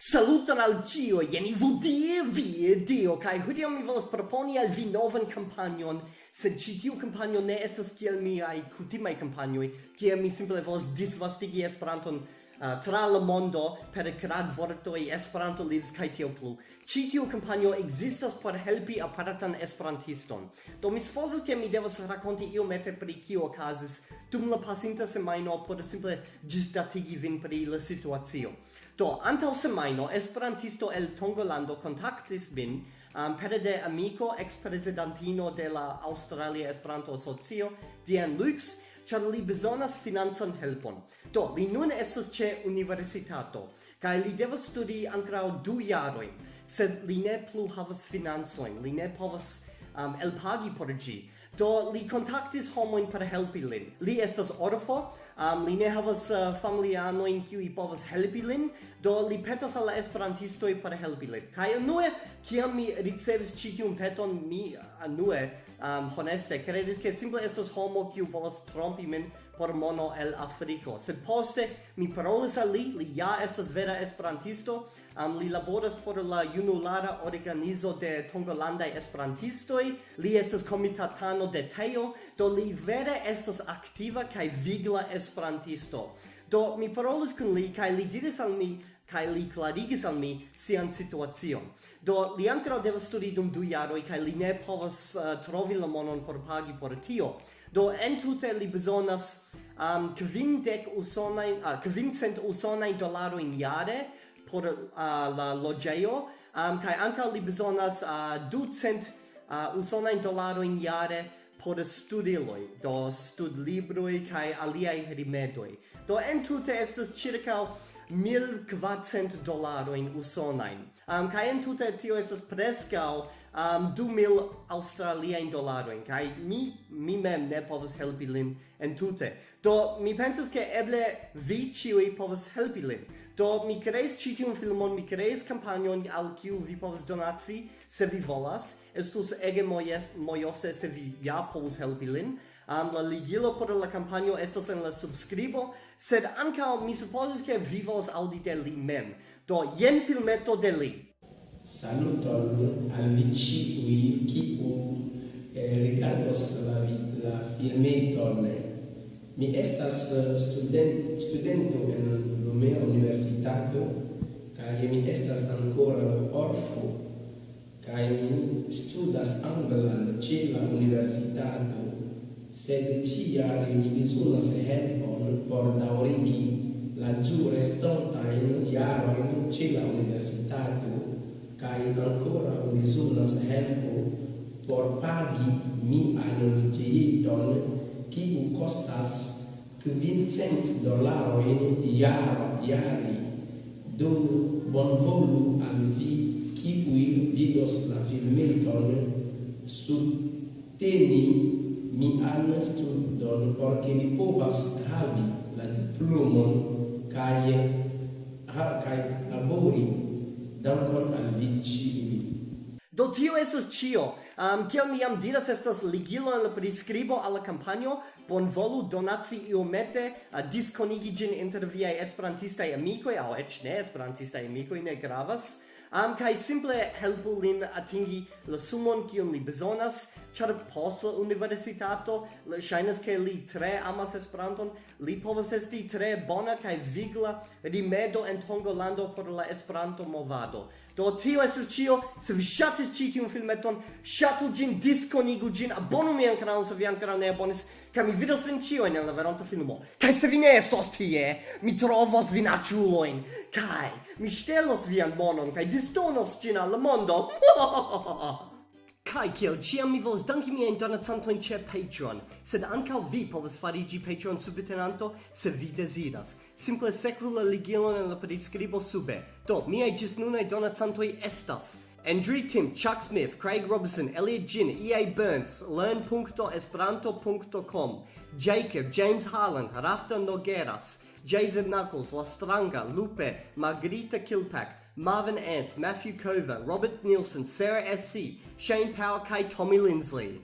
Saluton al cio, jeni i vudie vie dio, kai hodiaŭ mi volas proponi al vi novan kampanjon, sed ci tiu kampanjo ne estas kiel miaj kutimaj kampanjoj, kie mi simple volas disvastigi Esperanton uh, tra la mondo per grad vortoi Esperanto lives kai tio plu. ci tio kampanjo existas por helpi aparatan Esperantiston. Do mi supozas ke mi devas rakonti io mete pri kio okazis dum la pasinta semajno por simple ĝisdatigi vin pri la situacio. Do, antaŭ semajno, esperantisto el Tongolando kontaktis min um, eh, pere de amico ex-presidentino de la Australia Esperanto Asocio, Dian Lux, char li bezonas financan helpon. Do, li nun estas ce universitato, kai li devas studi ancrao du jarojn, sed li ne plu havas financojn, li ne povas um, elpagi por gi. Do li kontaktis homoin per helpi lin. Li estas orfo, um, li ne havas uh, familianojn kiuj povas helpi lin, do li petas al esperantisto per helpi lin. Kai unue, kiam mi ricevis ĉi tiun peton, mi anue um, honeste kredis ke simple estos homo kiu povas trompi min por mono el Afriko. Sed poste mi parolis al li, li ja estas vera esperantisto, um, li laboras por la junulara organizo de Tongolandai esperantistoi, li estas komitatano programo de Teo, do li vere estas aktiva kaj vigla esperantisto. Do mi parolis kun li kaj li diris al mi kaj li klarigis al mi sian situacion. Do li ankaŭ devas studi dum du jaroj kaj li ne povas uh, trovi la monon por pagi por tio. Do entute li bezonas um, kvindek usonajn, uh, ah, kvincent usonajn dolarojn jare por uh, la loĝejo um, kaj ankaŭ li bezonas uh, ducent Ah, uh, usona dolaro in jare por studiloi, do studlibroi kai aliai rimedoi. Do entute estas circa 1400 dolaroin usonain. Um, kai entute tio estas prescau um, du mil australiain dolaroin, kai mi, mi mem ne povas helpi lin en tute. Do, mi pensas ke eble vi ciui povas helpi lin. Do, mi kreis ci tiun filmon, mi kreis campanion al kiu vi povas donaci, se vi volas. Estus ege mojes mojose se vi ja povas helpi lin. Um, la ligilo por la campanio estas en la subscribo, sed ancao mi supposis ke vi volas audi de li mem. Do, jen filmeto de li saluton al vi ciui kiu eh, rigardos la, la filmeton. Mi estas eh, student, studento en Lumea Universitato, cae mi estas ancora orfo, cae mi studas anglan ce la universitato, sed ciare mi besonas helpon por daurigi la giu restontain iaroin ce la universitato, kai ancora bezonas helpo por pagi mian costas kiu kostas dollaro in iaro iari do bonvolu al vi kiuj vidos la filmeton subteni mian studon por ke mi povas havi la diplomon kai ha kai labori Dankon al vi ĉiuj. Do tio estas ĉio. Um, kiel mi jam diras, estas ligilo en la priskribo al la kampanjo. Bonvolu donaci iomete, uh, diskonigi ĝin inter viaj esperantistaj amikoj, aŭ eĉ ne esperantistaj amikoj, ne gravas am um, kai simple helpu lin atingi la sumon kion li bezonas char post la universitato shainas ke li tre amas Esperanton li povas esti tre bona kai vigla rimedo en Tongolando por la Esperanto movado. Do tio estas cio, se vi shatis ci tiun filmeton shatu gin, disconigu gin, abonu mian kanalon se vi ancora ne abonis kaj mi vidos vin cio en la veronta filmo. Kai se vi ne estos tie mi trovos vin aciuloin, kai mi stelos vian monon kaj ĵus donos ĝin al mondo. Kai kiel ciam mi volas danki miajn donacantojn ĉe Patreon, sed ankaŭ vi povas fariĝi Patreon subtenanto se vi deziras. Simple sekvu la ligilon en la priskribo sube. Do, miaj ĝisnunaj donacantoj estas Andrew Tim, Chuck Smith, Craig Robinson, Elliot Jin, EA Burns, Learn.esperanto.com, Jacob, James Harlan, Rafta Nogueras, Jason Knuckles, Lastranga, Lupe, Margarita Kilpack, Marvin Ant, Matthew Kova, Robert Nielsen, Sarah SC, Shane Power K, Tommy Lindsley.